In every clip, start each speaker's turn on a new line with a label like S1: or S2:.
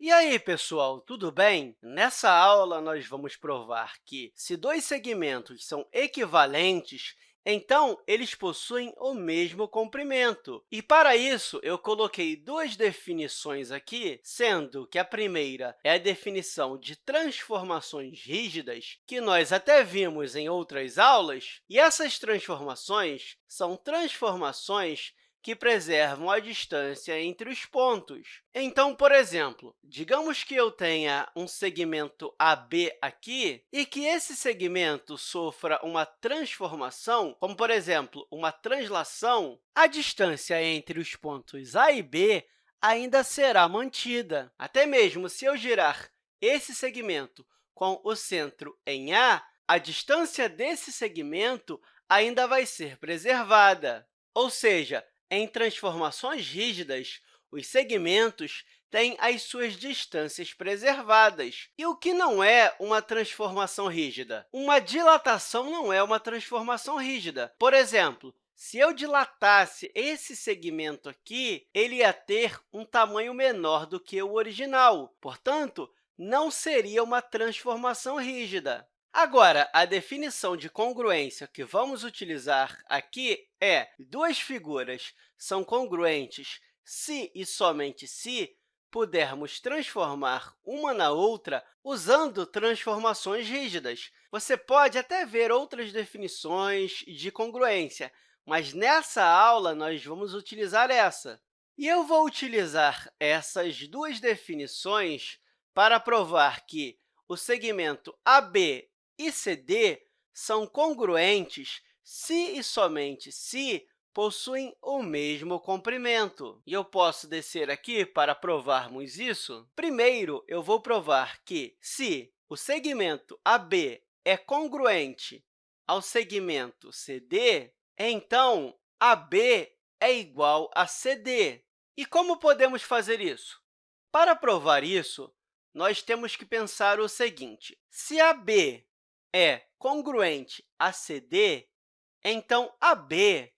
S1: E aí, pessoal, tudo bem? Nessa aula, nós vamos provar que, se dois segmentos são equivalentes, então eles possuem o mesmo comprimento. E, para isso, eu coloquei duas definições aqui, sendo que a primeira é a definição de transformações rígidas, que nós até vimos em outras aulas, e essas transformações são transformações que preservam a distância entre os pontos. Então, por exemplo, digamos que eu tenha um segmento AB aqui e que esse segmento sofra uma transformação, como, por exemplo, uma translação, a distância entre os pontos A e B ainda será mantida. Até mesmo se eu girar esse segmento com o centro em A, a distância desse segmento ainda vai ser preservada. Ou seja, em transformações rígidas, os segmentos têm as suas distâncias preservadas. E o que não é uma transformação rígida? Uma dilatação não é uma transformação rígida. Por exemplo, se eu dilatasse esse segmento aqui, ele ia ter um tamanho menor do que o original. Portanto, não seria uma transformação rígida. Agora, a definição de congruência que vamos utilizar aqui é duas figuras são congruentes se e somente se pudermos transformar uma na outra usando transformações rígidas. Você pode até ver outras definições de congruência, mas nessa aula nós vamos utilizar essa. E eu vou utilizar essas duas definições para provar que o segmento AB e CD são congruentes se e somente se possuem o mesmo comprimento. E eu posso descer aqui para provarmos isso. Primeiro, eu vou provar que, se o segmento AB é congruente ao segmento CD, então AB é igual a CD. E como podemos fazer isso? Para provar isso, nós temos que pensar o seguinte. Se AB é congruente a CD, então AB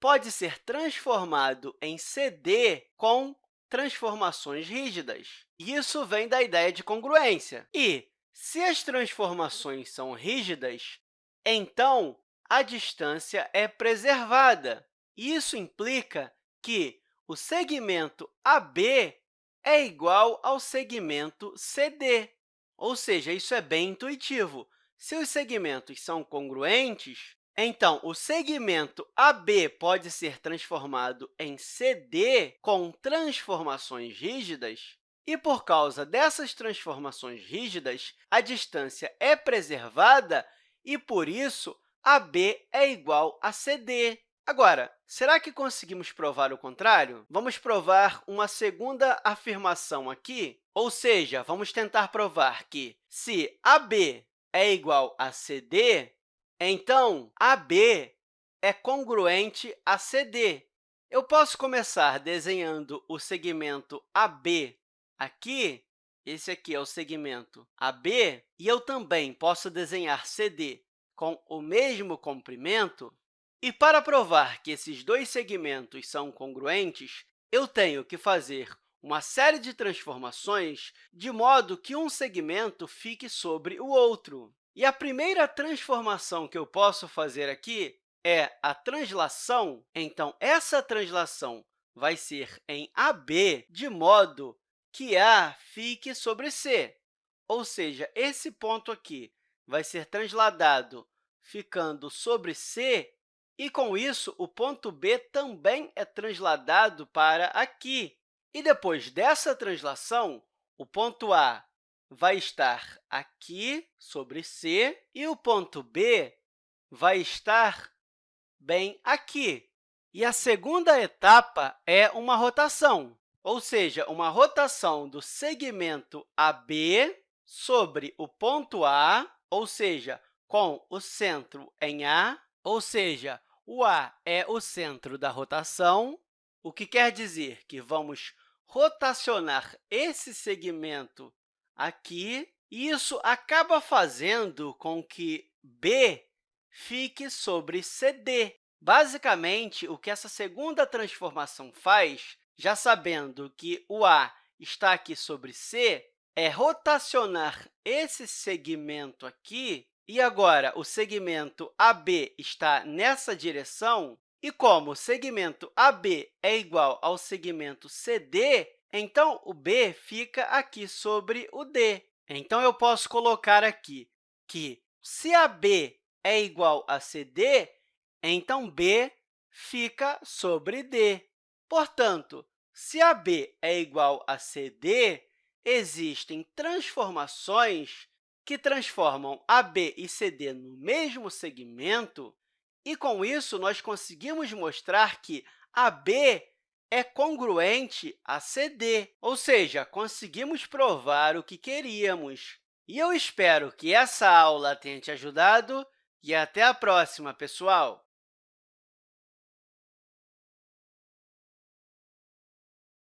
S1: pode ser transformado em CD com transformações rígidas. Isso vem da ideia de congruência. E, se as transformações são rígidas, então a distância é preservada. Isso implica que o segmento AB é igual ao segmento CD. Ou seja, isso é bem intuitivo. Se os segmentos são congruentes, então, o segmento AB pode ser transformado em CD com transformações rígidas, e, por causa dessas transformações rígidas, a distância é preservada e, por isso, AB é igual a CD. Agora, será que conseguimos provar o contrário? Vamos provar uma segunda afirmação aqui, ou seja, vamos tentar provar que, se AB é igual a CD, então AB é congruente a CD. Eu posso começar desenhando o segmento AB aqui, esse aqui é o segmento AB, e eu também posso desenhar CD com o mesmo comprimento. E para provar que esses dois segmentos são congruentes, eu tenho que fazer uma série de transformações de modo que um segmento fique sobre o outro. E a primeira transformação que eu posso fazer aqui é a translação. Então, essa translação vai ser em AB, de modo que A fique sobre C. Ou seja, esse ponto aqui vai ser transladado ficando sobre C, e, com isso, o ponto B também é transladado para aqui. E depois dessa translação, o ponto A vai estar aqui sobre C e o ponto B vai estar bem aqui. E a segunda etapa é uma rotação, ou seja, uma rotação do segmento AB sobre o ponto A, ou seja, com o centro em A, ou seja, o A é o centro da rotação, o que quer dizer que vamos rotacionar esse segmento aqui, e isso acaba fazendo com que B fique sobre CD. Basicamente, o que essa segunda transformação faz, já sabendo que o A está aqui sobre C, é rotacionar esse segmento aqui, e agora o segmento AB está nessa direção, e como o segmento AB é igual ao segmento CD, então o B fica aqui sobre o D. Então, eu posso colocar aqui que, se AB é igual a CD, então B fica sobre D. Portanto, se AB é igual a CD, existem transformações que transformam AB e CD no mesmo segmento, e, com isso, nós conseguimos mostrar que AB é congruente a CD, ou seja, conseguimos provar o que queríamos. E eu espero que essa aula tenha te ajudado e até a próxima, pessoal!